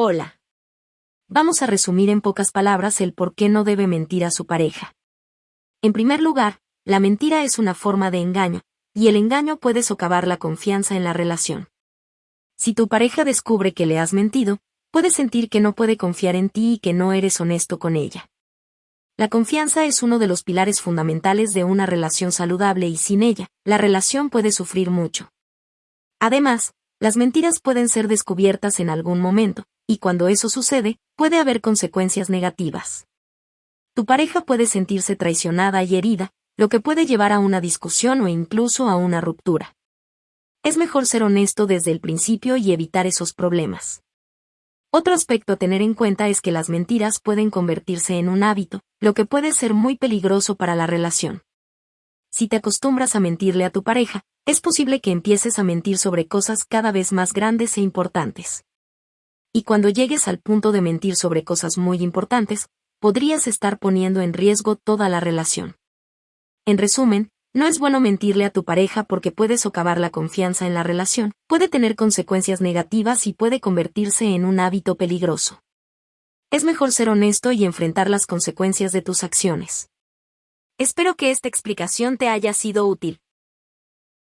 Hola. Vamos a resumir en pocas palabras el por qué no debe mentir a su pareja. En primer lugar, la mentira es una forma de engaño, y el engaño puede socavar la confianza en la relación. Si tu pareja descubre que le has mentido, puede sentir que no puede confiar en ti y que no eres honesto con ella. La confianza es uno de los pilares fundamentales de una relación saludable y sin ella, la relación puede sufrir mucho. Además, las mentiras pueden ser descubiertas en algún momento, y cuando eso sucede, puede haber consecuencias negativas. Tu pareja puede sentirse traicionada y herida, lo que puede llevar a una discusión o incluso a una ruptura. Es mejor ser honesto desde el principio y evitar esos problemas. Otro aspecto a tener en cuenta es que las mentiras pueden convertirse en un hábito, lo que puede ser muy peligroso para la relación. Si te acostumbras a mentirle a tu pareja, es posible que empieces a mentir sobre cosas cada vez más grandes e importantes. Y cuando llegues al punto de mentir sobre cosas muy importantes, podrías estar poniendo en riesgo toda la relación. En resumen, no es bueno mentirle a tu pareja porque puede socavar la confianza en la relación, puede tener consecuencias negativas y puede convertirse en un hábito peligroso. Es mejor ser honesto y enfrentar las consecuencias de tus acciones. Espero que esta explicación te haya sido útil.